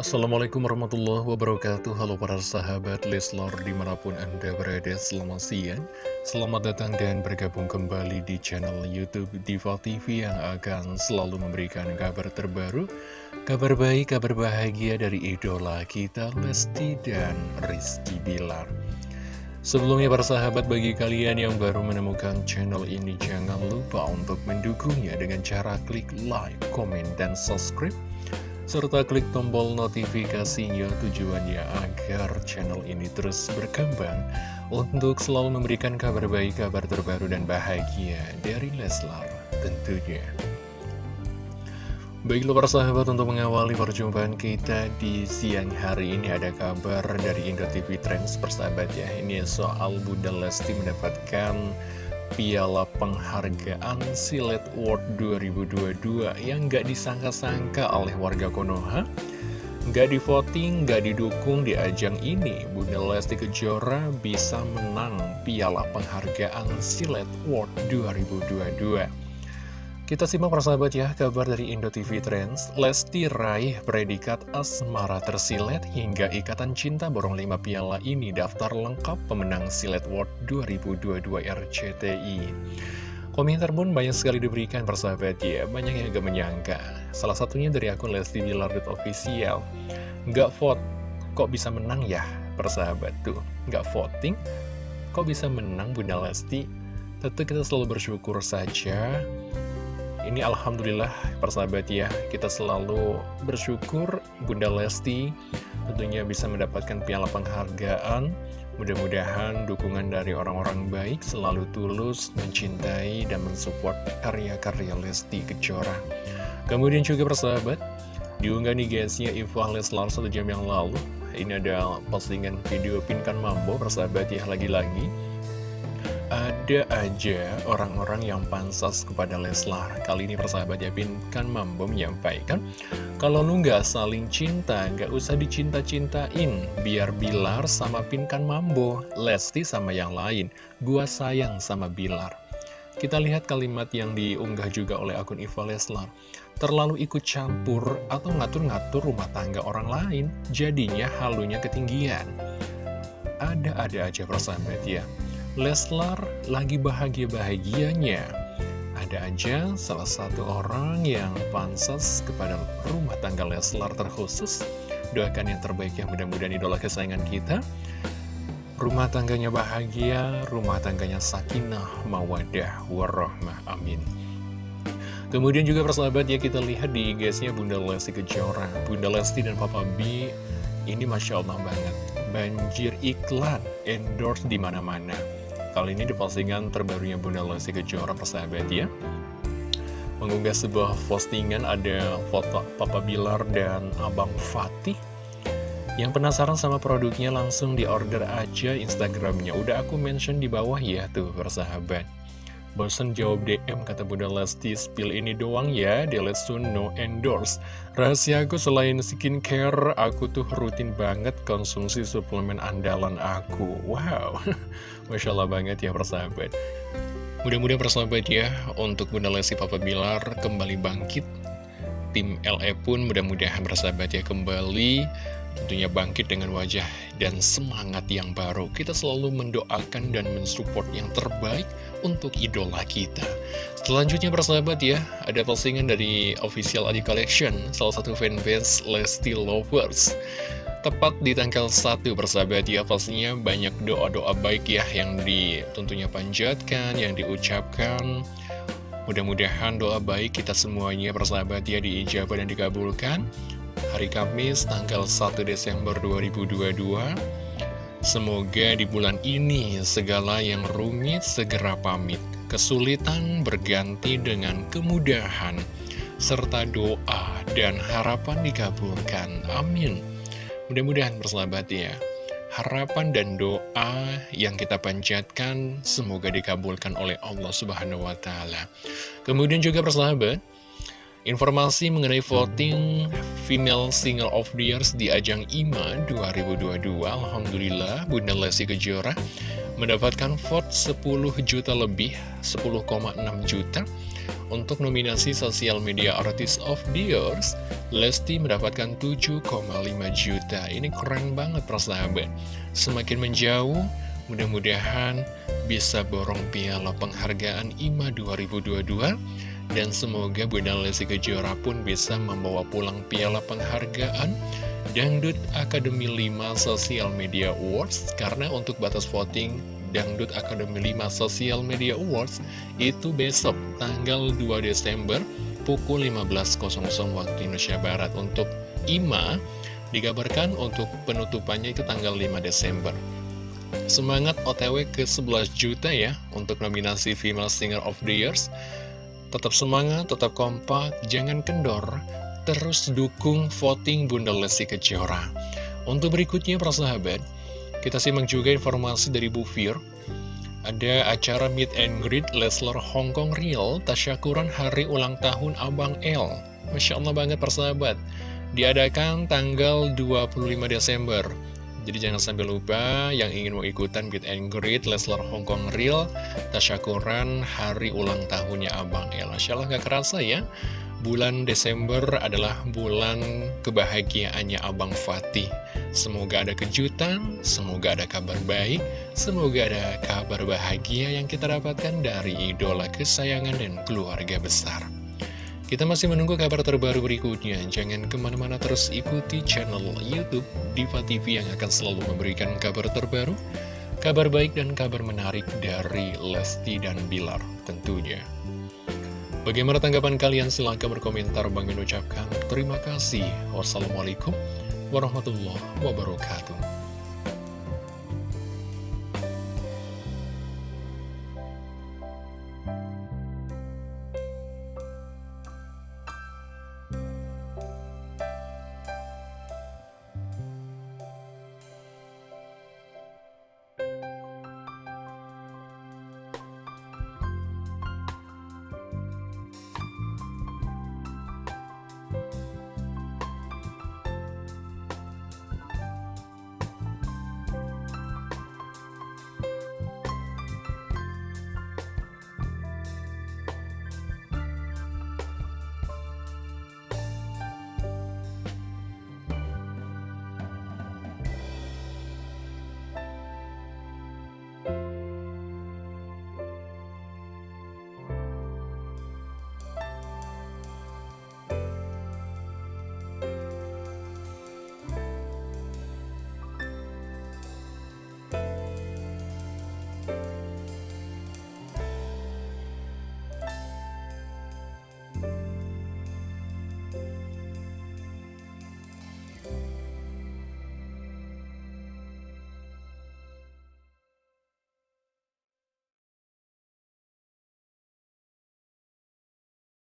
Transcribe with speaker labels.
Speaker 1: Assalamualaikum warahmatullahi wabarakatuh. Halo para sahabat Leslor di mana pun anda berada selamat siang. Selamat datang dan bergabung kembali di channel Youtube Diva TV Yang akan selalu memberikan kabar terbaru Kabar baik, kabar bahagia dari idola kita Lesti dan Rizky Bilar. Sebelumnya para sahabat bagi kalian yang baru menemukan channel ini Jangan lupa untuk mendukungnya dengan cara klik like, komen, dan subscribe serta klik tombol notifikasinya tujuannya agar channel ini terus berkembang untuk selalu memberikan kabar baik, kabar terbaru dan bahagia dari Leslar tentunya. Baiklah para sahabat untuk mengawali perjumpaan kita di siang hari ini ada kabar dari Indo TV Trends persahabat ya Ini soal Bunda Lesti mendapatkan Piala Penghargaan Silet Award 2022 yang gak disangka-sangka oleh warga Konoha. Gak di voting, gak didukung di ajang ini Bunda Lesti Kejora bisa menang Piala Penghargaan Silet Award 2022 kita simak persahabat ya, kabar dari Indo TV Trends. Lesti raih predikat asmara tersilet hingga ikatan cinta borong 5 piala ini daftar lengkap pemenang Silet World 2022 RCTI. Komentar pun banyak sekali diberikan persahabat ya, banyak yang agak menyangka. Salah satunya dari akun Lesti Bilar Official. Nggak vote, kok bisa menang ya persahabat tuh? Nggak voting, kok bisa menang Bunda Lesti? Tentu kita selalu bersyukur saja ini Alhamdulillah persahabat ya Kita selalu bersyukur Bunda Lesti tentunya bisa mendapatkan piala penghargaan. Mudah-mudahan dukungan dari orang-orang baik selalu tulus mencintai dan mensupport karya-karya Lesti Kejora. Kemudian juga persahabat Diunggah nih guysnya Iva Leslar satu jam yang lalu. Ini ada postingan video Pinkan Mambo persahabat ya lagi-lagi ada aja orang-orang yang pansas kepada Leslar. Kali ini persahabat Yapin kan mampu menyampaikan Kalau lu nggak saling cinta, nggak usah dicinta-cintain. Biar Bilar sama Pinkan Mambo, Lesti sama yang lain. Gua sayang sama Bilar. Kita lihat kalimat yang diunggah juga oleh akun Iva Leslar. Terlalu ikut campur atau ngatur-ngatur rumah tangga orang lain Jadinya halunya ketinggian. Ada-ada aja persahabat ya Leslar lagi bahagia-bahagianya. Ada aja salah satu orang yang pantas kepada rumah tangga Leslar terkhusus. Doakan yang terbaik yang mudah-mudahan idola kesayangan kita. Rumah tangganya bahagia, rumah tangganya sakinah, mawadah, warahmah, amin. Kemudian juga persahabat ya kita lihat di IG-nya Bunda Lesti Kejora. Bunda Lesti dan Papa B ini Masya Allah banget. Banjir iklan, endorse di mana-mana. Kali ini di postingan terbarunya Bunda Lesti Kejora persahabat ya. Mengunggah sebuah postingan ada foto Papa Bilar dan Abang Fatih Yang penasaran sama produknya langsung di order aja Instagramnya. Udah aku mention di bawah ya tuh persahabat Bosen jawab DM kata Bunda Lesti Spill ini doang ya Delete soon no endorse. Rahasia aku selain skincare Aku tuh rutin banget konsumsi suplemen andalan aku. Wow. Masya Allah banget ya persahabat. Mudah-mudahan persahabat ya Untuk Bunda Lesti Papa Bilar kembali bangkit. Tim LE pun mudah-mudahan persahabat ya kembali. Tentunya bangkit dengan wajah dan semangat yang baru. Kita selalu mendoakan dan mensupport yang terbaik untuk idola kita. Selanjutnya persahabat ya, ada postingan dari official Adi Collection, salah satu fanbase Lesti Lovers. Tepat di tanggal 1 persahabat ya, pastinya banyak doa-doa baik ya yang ditentunya panjatkan, yang diucapkan. Mudah-mudahan doa baik kita semuanya persahabat ya diijabah dan dikabulkan hari Kamis tanggal 1 Desember 2022 Semoga di bulan ini segala yang rumit segera pamit. Kesulitan berganti dengan kemudahan Serta doa dan harapan dikabulkan Amin. Mudah-mudahan persahabat ya. Harapan dan doa yang kita panjatkan semoga dikabulkan oleh Allah Subhanahu wa Ta'ala. Kemudian juga persahabat, Informasi mengenai voting Female Single of the Year di ajang IMA 2022 Alhamdulillah Bunda Lesti Kejora mendapatkan vote 10 juta lebih 10,6 juta Untuk nominasi Social Media Artist of the Years, Lesti mendapatkan 7,5 juta. Ini keren banget persahabat. Semakin menjauh, mudah-mudahan bisa borong piala penghargaan IMA 2022. Dan semoga Bunda Lesti Kejora pun bisa membawa pulang piala penghargaan Dangdut Akademi 5 Social Media Awards. Karena untuk batas voting Dangdut Akademi 5 Social Media Awards itu besok tanggal 2 Desember pukul 15.00 waktu Indonesia Barat. Untuk IMA digabarkan untuk penutupannya itu tanggal 5 Desember. Semangat OTW ke 11 juta ya untuk nominasi Female Singer of the Years tetap semangat, tetap kompak, jangan kendor terus dukung voting Bunda Lesti Kejora untuk berikutnya para sahabat kita simak juga informasi dari Bu Fir. Ada acara Meet and Greet Leslar Hongkong Real Tasyakuran Hari Ulang Tahun Abang L. Masya Allah banget persahabat. Diadakan tanggal 25 Desember. Jadi jangan sampai lupa yang ingin mau ikutan Meet and Greet Leslar Hongkong Real Tasyakuran Hari Ulang Tahunnya Abang L. Masya Allah gak kerasa ya. Bulan Desember adalah bulan kebahagiaannya Abang Fatih. Semoga ada kejutan, semoga ada kabar baik, semoga ada kabar bahagia yang kita dapatkan dari idola kesayangan dan keluarga besar. Kita masih menunggu kabar terbaru berikutnya. Jangan ke mana-mana terus ikuti channel Youtube Diva TV yang akan selalu memberikan kabar terbaru, kabar baik dan kabar menarik dari Lesti dan Bilar tentunya. Bagaimana tanggapan kalian? Silahkan berkomentar. Bang mengucapkan terima kasih. Wassalamualaikum warahmatullahi wabarakatuh.